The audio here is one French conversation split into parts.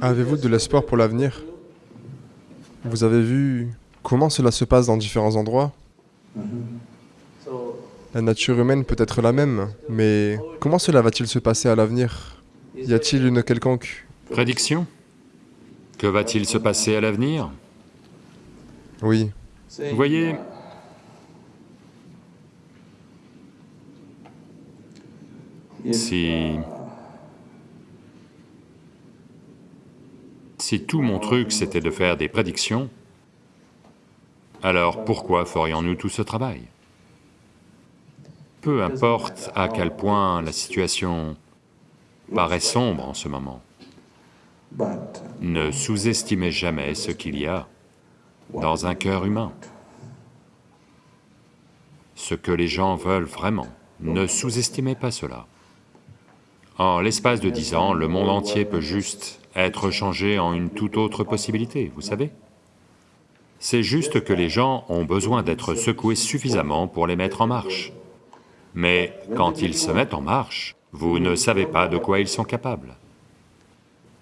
Avez-vous de l'espoir pour l'avenir? Vous avez vu comment cela se passe dans différents endroits? La nature humaine peut être la même, mais comment cela va-t-il se passer à l'avenir? Y a-t-il une quelconque... Prédiction? Que va-t-il se passer à l'avenir? Oui. Vous voyez, si... Si tout mon truc c'était de faire des prédictions, alors pourquoi ferions-nous tout ce travail? Peu importe à quel point la situation paraît sombre en ce moment, ne sous-estimez jamais ce qu'il y a dans un cœur humain. Ce que les gens veulent vraiment, ne sous-estimez pas cela. En l'espace de dix ans, le monde entier peut juste être changé en une toute autre possibilité, vous savez C'est juste que les gens ont besoin d'être secoués suffisamment pour les mettre en marche. Mais quand ils se mettent en marche, vous ne savez pas de quoi ils sont capables.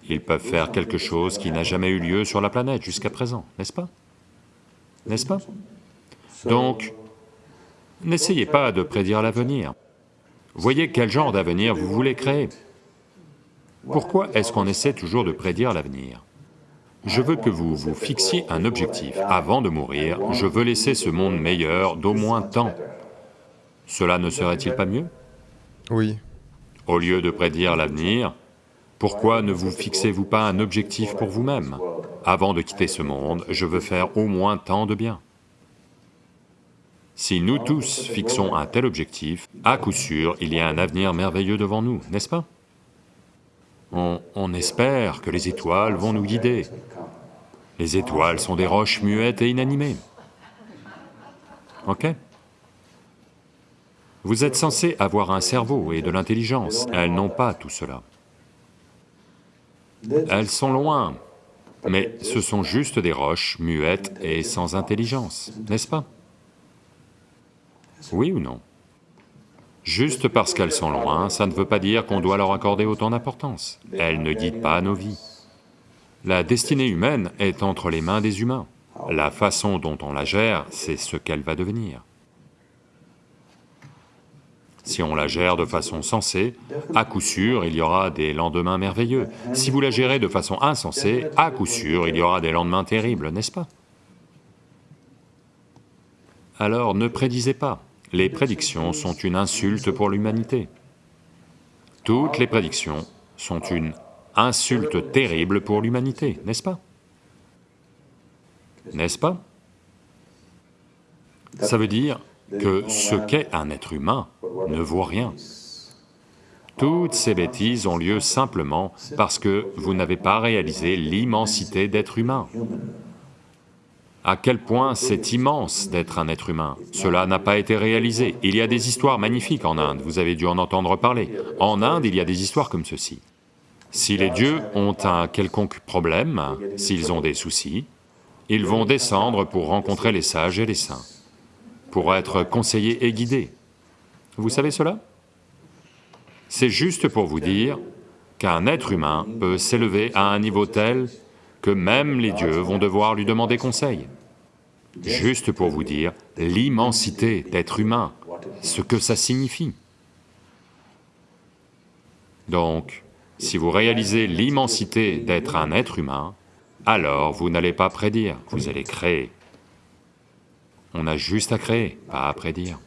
Ils peuvent faire quelque chose qui n'a jamais eu lieu sur la planète jusqu'à présent, n'est-ce pas? N'est-ce pas? Donc, n'essayez pas de prédire l'avenir. Voyez quel genre d'avenir vous voulez créer. Pourquoi est-ce qu'on essaie toujours de prédire l'avenir? Je veux que vous vous fixiez un objectif. Avant de mourir, je veux laisser ce monde meilleur d'au moins tant. Cela ne serait-il pas mieux? Oui. Au lieu de prédire l'avenir, pourquoi ne vous fixez-vous pas un objectif pour vous-même? Avant de quitter ce monde, je veux faire au moins tant de bien. Si nous tous fixons un tel objectif, à coup sûr, il y a un avenir merveilleux devant nous, n'est-ce pas? On, espère que les étoiles vont nous guider. Les étoiles sont des roches muettes et inanimées. Ok? Vous êtes censés avoir un cerveau et de l'intelligence, elles n'ont pas tout cela. Elles sont loin, mais ce sont juste des roches muettes et sans intelligence, n'est-ce pas? Oui ou non? Juste parce qu'elles sont loin, ça ne veut pas dire qu'on doit leur accorder autant d'importance. Elles ne guident pas nos vies. La destinée humaine est entre les mains des humains. La façon dont on la gère, c'est ce qu'elle va devenir. Si on la gère de façon sensée, à coup sûr, il y aura des lendemains merveilleux. Si vous la gérez de façon insensée, à coup sûr, il y aura des lendemains terribles, n'est-ce pas? Alors ne prédisez pas. Les prédictions sont une insulte pour l'humanité. Toutes les prédictions sont une insulte terrible pour l'humanité, n'est-ce pas? N'est-ce pas? Ça veut dire que ce qu'est un être humain ne vaut rien. Toutes ces bêtises ont lieu simplement parce que vous n'avez pas réalisé l'immensité d'être humain à quel point c'est immense d'être un être humain. Cela n'a pas été réalisé. Il y a des histoires magnifiques en Inde, vous avez dû en entendre parler. En Inde, il y a des histoires comme ceci. Si les dieux ont un quelconque problème, s'ils ont des soucis, ils vont descendre pour rencontrer les sages et les saints, pour être conseillés et guidés. Vous savez cela? C'est juste pour vous dire qu'un être humain peut s'élever à un niveau tel que même les dieux vont devoir lui demander conseil. Juste pour vous dire l'immensité d'être humain, ce que ça signifie. Donc, si vous réalisez l'immensité d'être un être humain, alors vous n'allez pas prédire, vous allez créer. On a juste à créer, pas à prédire.